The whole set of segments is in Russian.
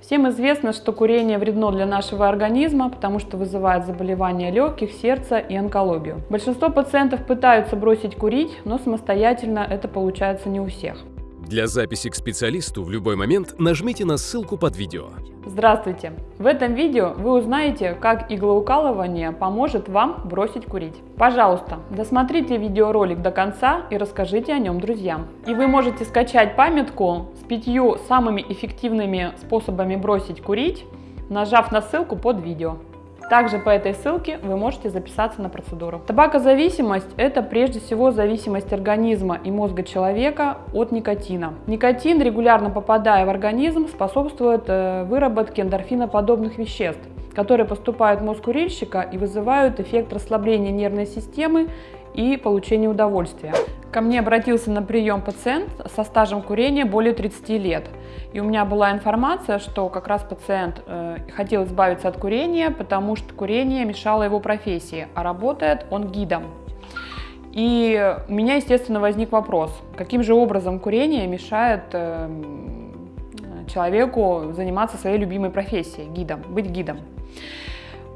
Всем известно, что курение вредно для нашего организма, потому что вызывает заболевания легких, сердца и онкологию. Большинство пациентов пытаются бросить курить, но самостоятельно это получается не у всех. Для записи к специалисту в любой момент нажмите на ссылку под видео. Здравствуйте! В этом видео вы узнаете, как иглоукалывание поможет вам бросить курить. Пожалуйста, досмотрите видеоролик до конца и расскажите о нем друзьям. И вы можете скачать памятку с пятью самыми эффективными способами бросить курить, нажав на ссылку под видео. Также по этой ссылке вы можете записаться на процедуру. Табакозависимость – это прежде всего зависимость организма и мозга человека от никотина. Никотин, регулярно попадая в организм, способствует э, выработке эндорфиноподобных веществ, которые поступают в мозг курильщика и вызывают эффект расслабления нервной системы и получения удовольствия. Ко мне обратился на прием пациент со стажем курения более 30 лет. И у меня была информация, что как раз пациент э, хотел избавиться от курения, потому что курение мешало его профессии, а работает он гидом. И у меня, естественно, возник вопрос, каким же образом курение мешает э, человеку заниматься своей любимой профессией, гидом, быть гидом.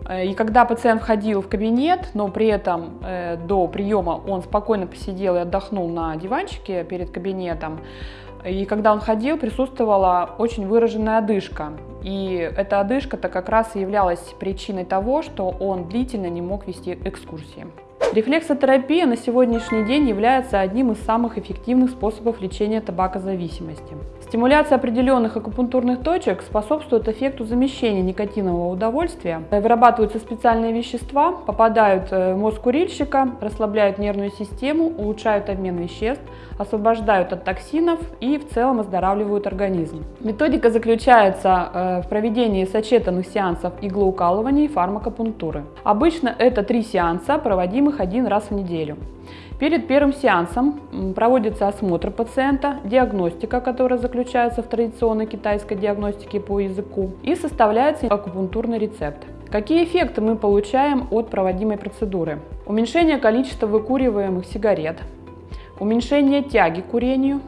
Э, и когда пациент входил в кабинет, но при этом э, до приема он спокойно посидел и отдохнул на диванчике перед кабинетом, и когда он ходил, присутствовала очень выраженная одышка. И эта одышка-то как раз и являлась причиной того, что он длительно не мог вести экскурсии. Рефлексотерапия на сегодняшний день является одним из самых эффективных способов лечения табакозависимости. Стимуляция определенных акупунктурных точек способствует эффекту замещения никотинового удовольствия. Вырабатываются специальные вещества, попадают э, в мозг курильщика, расслабляют нервную систему, улучшают обмен веществ, освобождают от токсинов и в целом оздоравливают организм. Методика заключается э, в проведении сочетанных сеансов иглоукалывания и фармакопунктуры. Обычно это три сеанса, проводимых один раз в неделю. Перед первым сеансом проводится осмотр пациента, диагностика, которая заключается в традиционной китайской диагностике по языку, и составляется акупунктурный рецепт. Какие эффекты мы получаем от проводимой процедуры? Уменьшение количества выкуриваемых сигарет, уменьшение тяги к курению,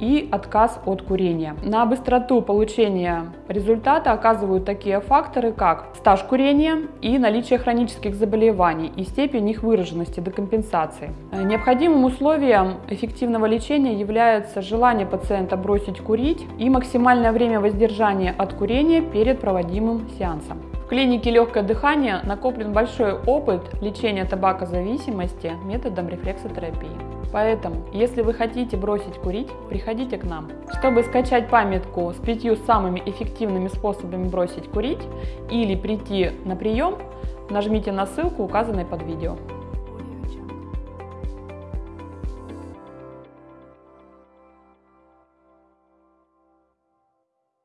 и отказ от курения. На быстроту получения результата оказывают такие факторы, как стаж курения и наличие хронических заболеваний и степень их выраженности до компенсации. Необходимым условием эффективного лечения является желание пациента бросить курить и максимальное время воздержания от курения перед проводимым сеансом. Клинике легкое дыхание накоплен большой опыт лечения табакозависимости методом рефлексотерапии. Поэтому, если вы хотите бросить курить, приходите к нам. Чтобы скачать памятку с пятью самыми эффективными способами бросить курить или прийти на прием, нажмите на ссылку, указанной под видео.